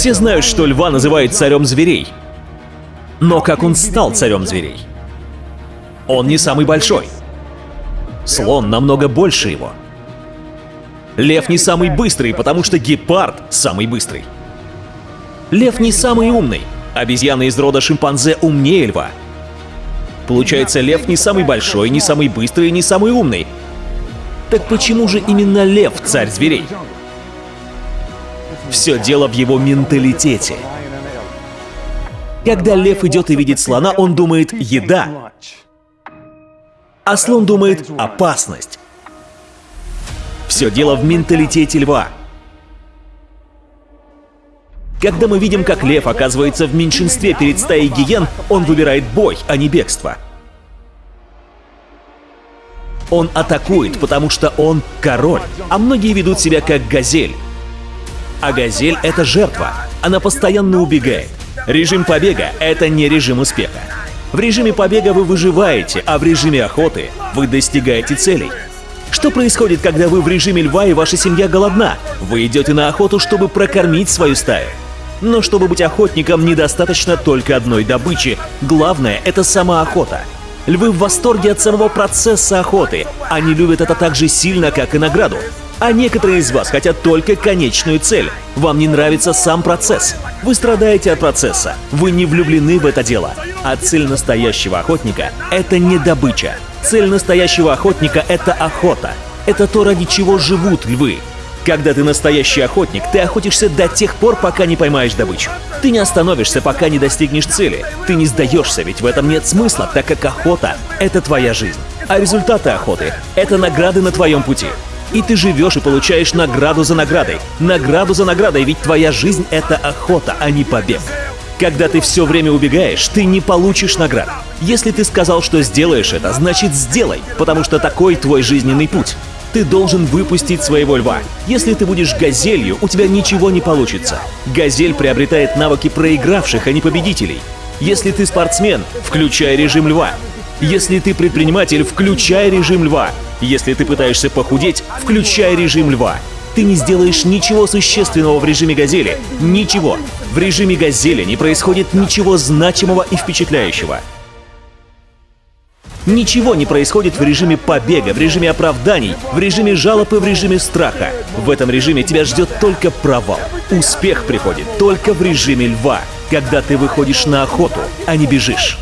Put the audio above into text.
Все знают, что льва называют царем зверей. Но как он стал царем зверей? Он не самый большой. Слон намного больше его. Лев не самый быстрый, потому что гепард самый быстрый. Лев не самый умный. Обезьяна из рода шимпанзе умнее льва. Получается, лев не самый большой, не самый быстрый, не самый умный. Так почему же именно лев царь зверей? Все дело в его менталитете. Когда лев идет и видит слона, он думает «еда», а слон думает «опасность». Все дело в менталитете льва. Когда мы видим, как лев оказывается в меньшинстве перед стаей гиен, он выбирает бой, а не бегство. Он атакует, потому что он король, а многие ведут себя как газель. А газель — это жертва. Она постоянно убегает. Режим побега — это не режим успеха. В режиме побега вы выживаете, а в режиме охоты вы достигаете целей. Что происходит, когда вы в режиме льва и ваша семья голодна? Вы идете на охоту, чтобы прокормить свою стаю. Но чтобы быть охотником, недостаточно только одной добычи. Главное — это сама охота. Львы в восторге от самого процесса охоты. Они любят это так же сильно, как и награду. А некоторые из вас хотят только конечную цель. Вам не нравится сам процесс. Вы страдаете от процесса. Вы не влюблены в это дело. А цель настоящего охотника — это не добыча. Цель настоящего охотника — это охота. Это то, ради чего живут львы. Когда ты настоящий охотник, ты охотишься до тех пор, пока не поймаешь добычу. Ты не остановишься, пока не достигнешь цели. Ты не сдаешься, ведь в этом нет смысла, так как охота — это твоя жизнь. А результаты охоты — это награды на твоем пути. И ты живешь и получаешь награду за наградой. Награду за наградой, ведь твоя жизнь — это охота, а не побег. Когда ты все время убегаешь, ты не получишь наград. Если ты сказал, что сделаешь это, значит сделай, потому что такой твой жизненный путь. Ты должен выпустить своего льва. Если ты будешь газелью, у тебя ничего не получится. Газель приобретает навыки проигравших, а не победителей. Если ты спортсмен, включай режим льва. Если ты предприниматель, включай режим льва. Если ты пытаешься похудеть, включай режим льва. Ты не сделаешь ничего существенного в режиме газели. Ничего. В режиме газели не происходит ничего значимого и впечатляющего. Ничего не происходит в режиме побега, в режиме оправданий, в режиме жалоб и в режиме страха. В этом режиме тебя ждет только провал. Успех приходит только в режиме льва, когда ты выходишь на охоту, а не бежишь.